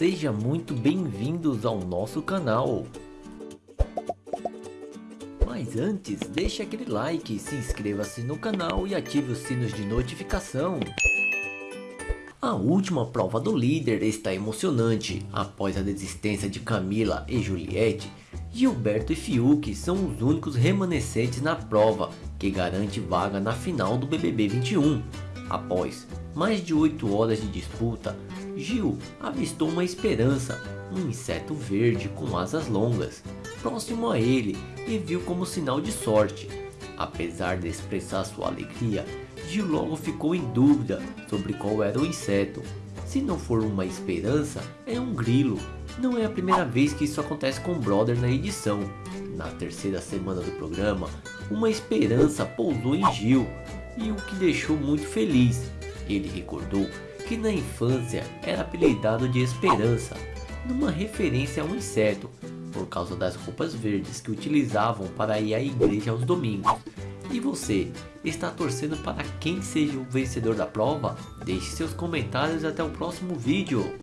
Seja muito bem-vindos ao nosso canal. Mas antes, deixe aquele like, se inscreva-se no canal e ative os sinos de notificação. A última prova do líder está emocionante. Após a desistência de Camila e Juliette, Gilberto e Fiuk são os únicos remanescentes na prova que garante vaga na final do BBB 21. Após mais de 8 horas de disputa, Gil avistou uma esperança, um inseto verde com asas longas, próximo a ele e viu como sinal de sorte. Apesar de expressar sua alegria, Gil logo ficou em dúvida sobre qual era o inseto. Se não for uma esperança, é um grilo. Não é a primeira vez que isso acontece com o Brother na edição. Na terceira semana do programa, uma esperança pousou em Gil, e o que deixou muito feliz. Ele recordou que na infância era apelidado de Esperança, numa referência a um inseto, por causa das roupas verdes que utilizavam para ir à igreja aos domingos. E você, está torcendo para quem seja o vencedor da prova? Deixe seus comentários até o próximo vídeo.